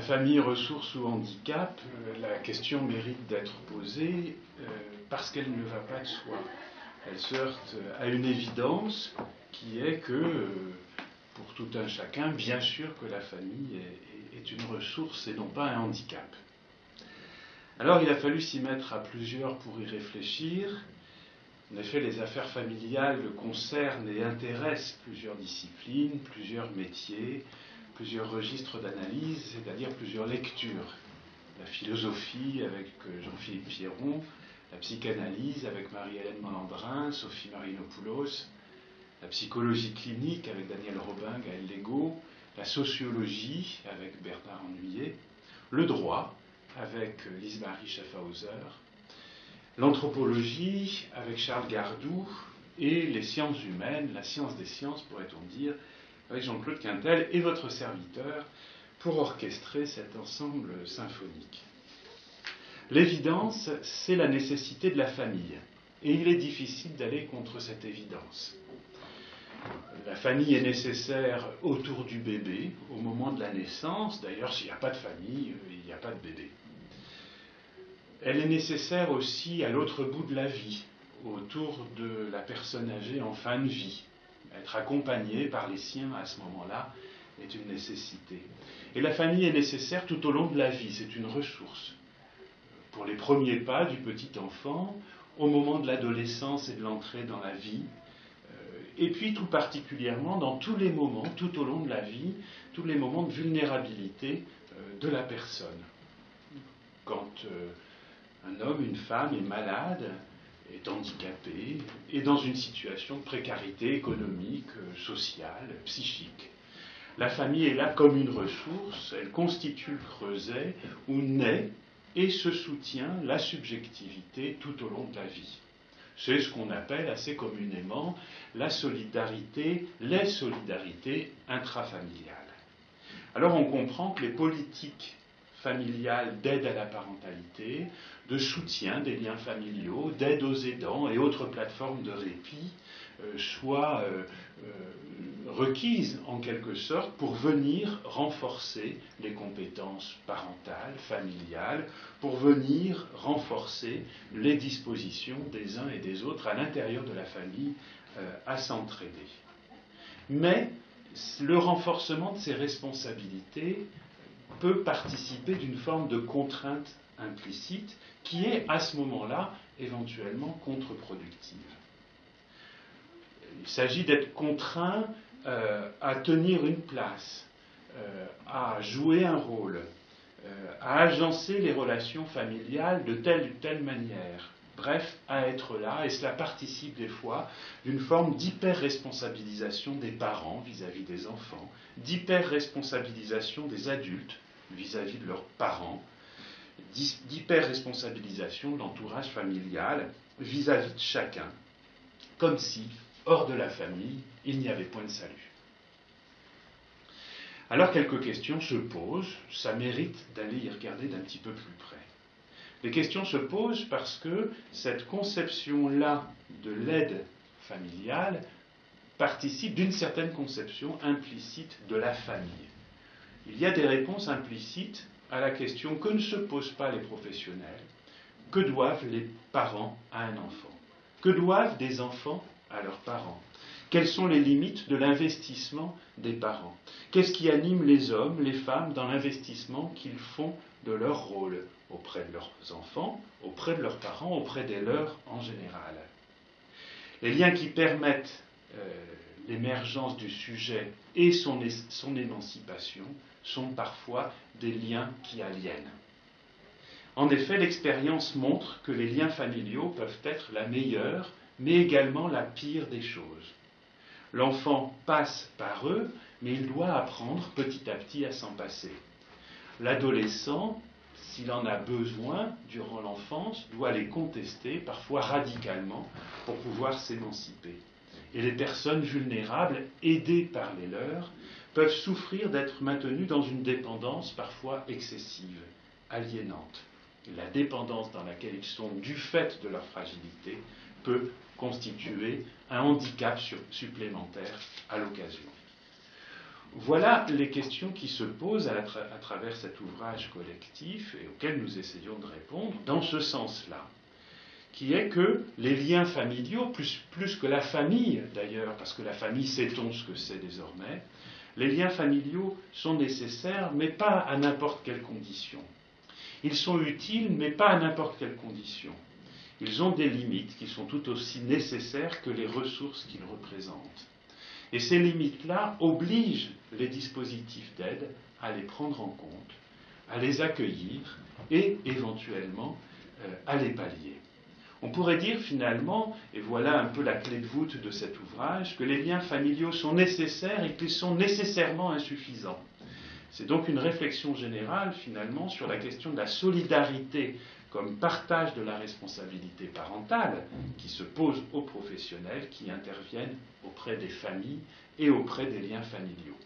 La famille, ressource ou handicap, euh, la question mérite d'être posée euh, parce qu'elle ne va pas de soi. Elle se heurte à une évidence qui est que, euh, pour tout un chacun, bien sûr que la famille est une ressource et non pas un handicap. Alors il a fallu s'y mettre à plusieurs pour y réfléchir. En effet, les affaires familiales concernent et intéressent plusieurs disciplines, plusieurs métiers, plusieurs registres d'analyse, plusieurs lectures. La philosophie avec euh, Jean-Philippe Pierron, la psychanalyse avec Marie-Hélène Malandrin, Sophie Marinopoulos, la psychologie clinique avec Daniel Robin, Gaël Legault, la sociologie avec Bernard Ennuyé, le droit avec euh, Lise-Marie Schaffhauser, l'anthropologie avec Charles Gardou et les sciences humaines, la science des sciences pourrait-on dire, avec Jean-Claude Quintel et votre serviteur pour orchestrer cet ensemble symphonique. L'évidence, c'est la nécessité de la famille. Et il est difficile d'aller contre cette évidence. La famille est nécessaire autour du bébé, au moment de la naissance. D'ailleurs, s'il n'y a pas de famille, il n'y a pas de bébé. Elle est nécessaire aussi à l'autre bout de la vie, autour de la personne âgée en fin de vie. Être accompagné par les siens à ce moment-là est une nécessité. Et la famille est nécessaire tout au long de la vie, c'est une ressource. Pour les premiers pas du petit enfant, au moment de l'adolescence et de l'entrée dans la vie, euh, et puis tout particulièrement dans tous les moments, tout au long de la vie, tous les moments de vulnérabilité euh, de la personne. Quand euh, un homme, une femme est malade, est handicapé, est dans une situation de précarité économique, sociale, psychique. La famille est là comme une ressource, elle constitue le creuset où naît et se soutient la subjectivité tout au long de la vie. C'est ce qu'on appelle assez communément la solidarité, les solidarités intrafamiliales. Alors on comprend que les politiques familiales d'aide à la parentalité, de soutien des liens familiaux, d'aide aux aidants et autres plateformes de répit euh, soient euh, euh, requises en quelque sorte pour venir renforcer les compétences parentales, familiales, pour venir renforcer les dispositions des uns et des autres à l'intérieur de la famille à s'entraider. Mais le renforcement de ces responsabilités peut participer d'une forme de contrainte implicite qui est à ce moment-là éventuellement contre-productive. Il s'agit d'être contraint euh, à tenir une place, euh, à jouer un rôle, euh, à agencer les relations familiales de telle ou telle manière. Bref, à être là, et cela participe des fois d'une forme d'hyper-responsabilisation des parents vis-à-vis des enfants, d'hyper-responsabilisation des adultes vis-à-vis -vis de leurs parents, d'hyper-responsabilisation de l'entourage familial vis-à-vis de chacun, comme si, hors de la famille, il n'y avait point de salut. Alors quelques questions se posent, ça mérite d'aller y regarder d'un petit peu plus près. Les questions se posent parce que cette conception-là de l'aide familiale participe d'une certaine conception implicite de la famille. Il y a des réponses implicites à la question que ne se posent pas les professionnels. Que doivent les parents à un enfant? Que doivent des enfants à leurs parents? Quelles sont les limites de l'investissement des parents? Qu'est-ce qui anime les hommes, les femmes dans l'investissement qu'ils font de leur rôle auprès de leurs enfants, auprès de leurs parents, auprès des leurs en général? Les liens qui permettent euh, l'émergence du sujet et son, son émancipation sont parfois des liens qui aliènent. En effet, l'expérience montre que les liens familiaux peuvent être la meilleure, mais également la pire des choses. L'enfant passe par eux, mais il doit apprendre petit à petit à s'en passer. L'adolescent, s'il en a besoin durant l'enfance, doit les contester, parfois radicalement, pour pouvoir s'émanciper. Et les personnes vulnérables, aidées par les leurs, peuvent souffrir d'être maintenus dans une dépendance parfois excessive, aliénante. La dépendance dans laquelle ils sont du fait de leur fragilité peut constituer un handicap supplémentaire à l'occasion. Voilà les questions qui se posent à, travers cet ouvrage collectif et auxquelles nous essayons de répondre dans ce sens-là, qui est que les liens familiaux, plus, plus que la famille d'ailleurs, parce que la famille sait-on ce que c'est désormais, les liens familiaux sont nécessaires, mais pas à n'importe quelle condition. Ils sont utiles, mais pas à n'importe quelle condition. Ils ont des limites qui sont tout aussi nécessaires que les ressources qu'ils représentent. Et ces limites-là obligent les dispositifs d'aide à les prendre en compte, à les accueillir et éventuellement euh, à les pallier. On pourrait dire finalement, et voilà un peu la clé de voûte de cet ouvrage, que les liens familiaux sont nécessaires et qu'ils sont nécessairement insuffisants. C'est donc une réflexion générale finalement sur la question de la solidarité comme partage de la responsabilité parentale qui se pose aux professionnels qui interviennent auprès des familles et auprès des liens familiaux.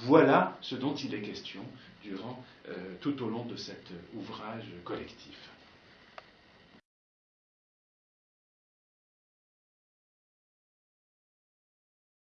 Voilà ce dont il est question durant, euh, tout au long de cet ouvrage collectif.